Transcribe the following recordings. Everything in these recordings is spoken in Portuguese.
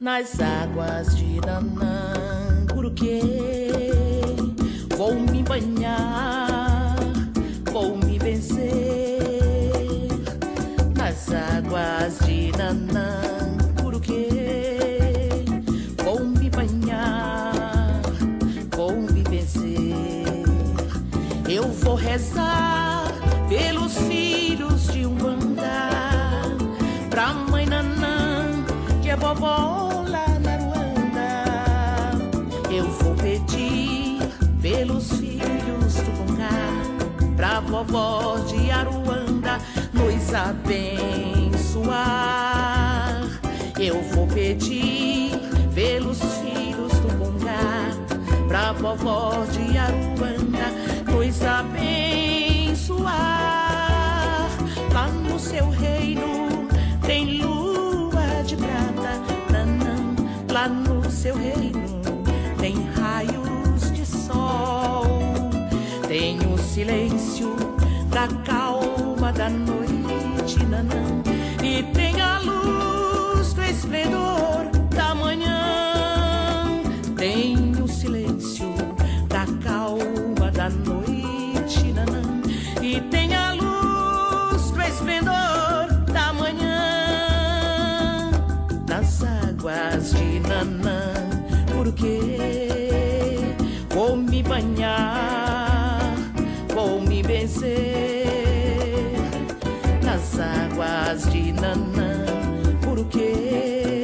nas águas de Nanã, porque vou me banhar, vou me vencer nas águas de Nanã, porque vou me banhar, vou me vencer. Eu vou rezar pelos filhos de um andar, pra mãe Nanã, que é vovó pelos filhos do Congá, pra vovó de Aruanda nos abençoar. Eu vou pedir pelos filhos do Congá, pra vovó de Aruanda nos abençoar. Lá no seu reino tem lua de prata, nanã, lá no seu reino tem raio tem o silêncio da calma da noite, nanã, e tem a luz do esplendor da manhã. Tem o silêncio da calma da noite, nanã, e tem a luz do esplendor da manhã. Das águas de nanã, porque vou me banhar vou me vencer nas águas de Nanã, porque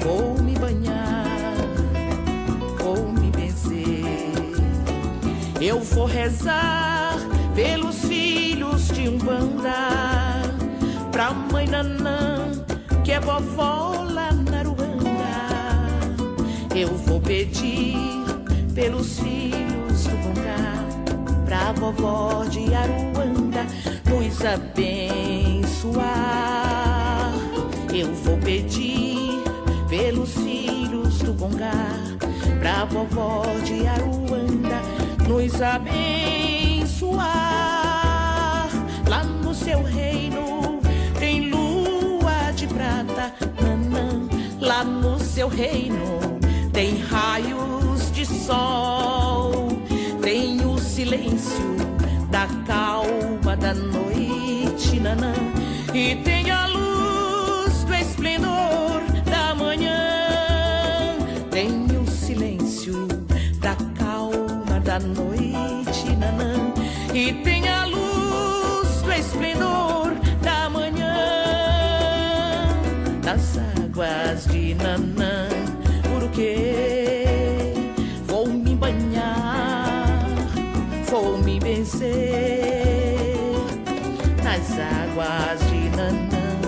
vou me banhar, vou me vencer. Eu vou rezar pelos filhos de um banda, pra mãe Nanã, que é vovó vovó de Aruanda nos abençoar. Eu vou pedir pelos filhos do Bongá, pra vovó de Aruanda nos abençoar. Lá no seu reino tem lua de prata, nanã. Lá no seu reino tem raios de sol, silêncio da calma da noite, nanã, e tem a luz do esplendor da manhã. Tem o silêncio da calma da noite, nanã, e tem a luz do esplendor da manhã. Das águas de nanã, me vencer nas águas de Nanã,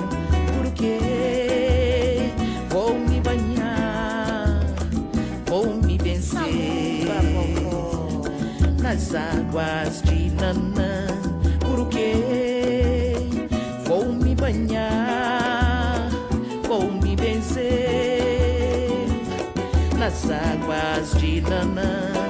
porque vou me banhar, vou me vencer nas águas de Nanã, porque vou me banhar, vou me vencer nas águas de Nanã,